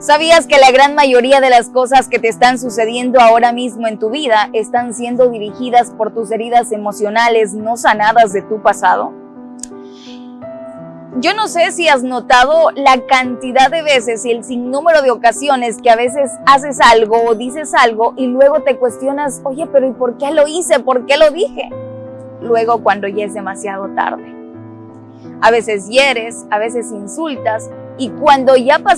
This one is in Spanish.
¿Sabías que la gran mayoría de las cosas que te están sucediendo ahora mismo en tu vida están siendo dirigidas por tus heridas emocionales no sanadas de tu pasado? Yo no sé si has notado la cantidad de veces y el sinnúmero de ocasiones que a veces haces algo o dices algo y luego te cuestionas, oye, pero ¿y por qué lo hice? ¿Por qué lo dije? Luego cuando ya es demasiado tarde. A veces hieres, a veces insultas y cuando ya pasó